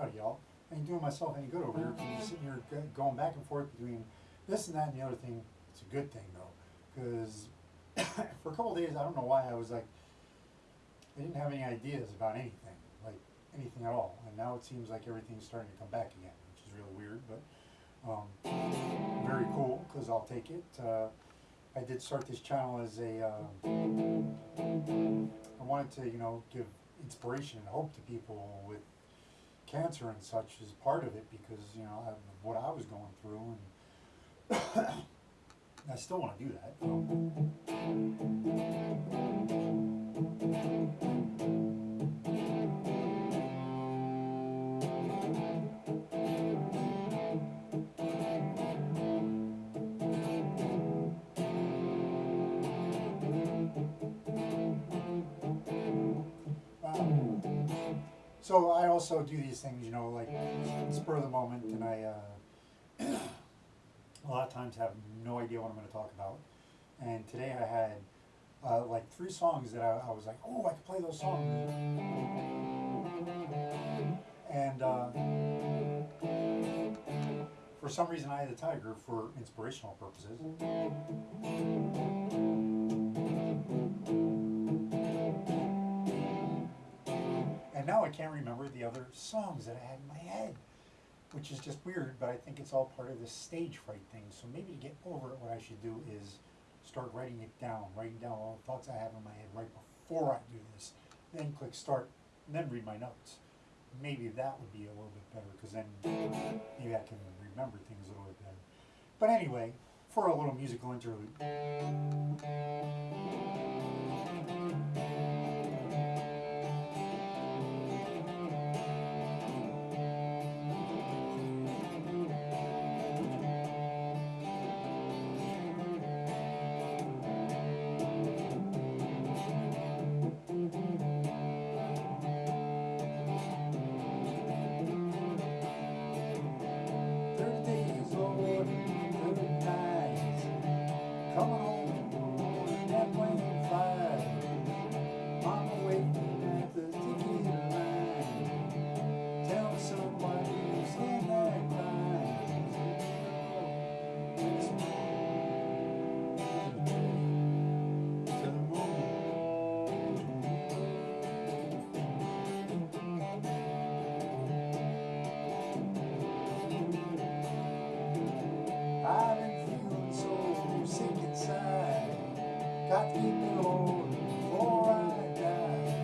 howdy y'all, ain't doing myself any good over here, I'm sitting here going back and forth between this and that and the other thing. It's a good thing though, cause for a couple days, I don't know why, I was like, I didn't have any ideas about anything, like anything at all, and now it seems like everything's starting to come back again, which is really weird, but, um, very cool, cause I'll take it, uh, I did start this channel as a, uh, I wanted to, you know, give inspiration and hope to people with cancer and such is part of it because, you know, of what I was going through and I still want to do that. So. So I also do these things, you know, like spur of the moment, and I uh, a lot of times have no idea what I'm going to talk about. And today I had uh, like three songs that I, I was like, oh, I could play those songs. And uh, for some reason, I had a tiger for inspirational purposes. Now I can't remember the other songs that I had in my head, which is just weird, but I think it's all part of this stage fright thing. So maybe to get over it, what I should do is start writing it down, writing down all the thoughts I have in my head right before I do this. Then click start, and then read my notes. Maybe that would be a little bit better, because then maybe I can remember things a little bit better. But anyway, for a little musical interlude. Got to keep it on before I die.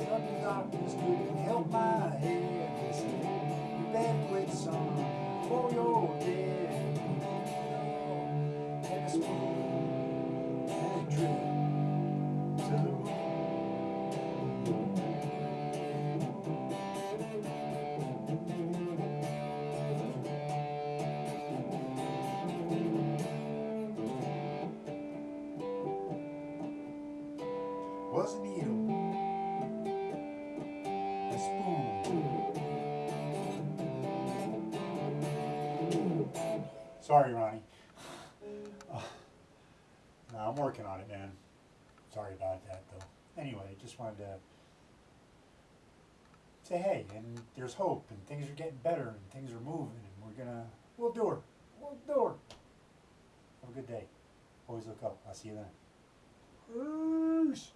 Some doctors couldn't help my head. They said, you better quit son before you're dead. Spoon. Sorry, Ronnie. No, I'm working on it, man. Sorry about that, though. Anyway, just wanted to say hey, and there's hope, and things are getting better, and things are moving, and we're gonna, we'll do it. We'll do it. Have a good day. Always look up. I'll see you then. Peace.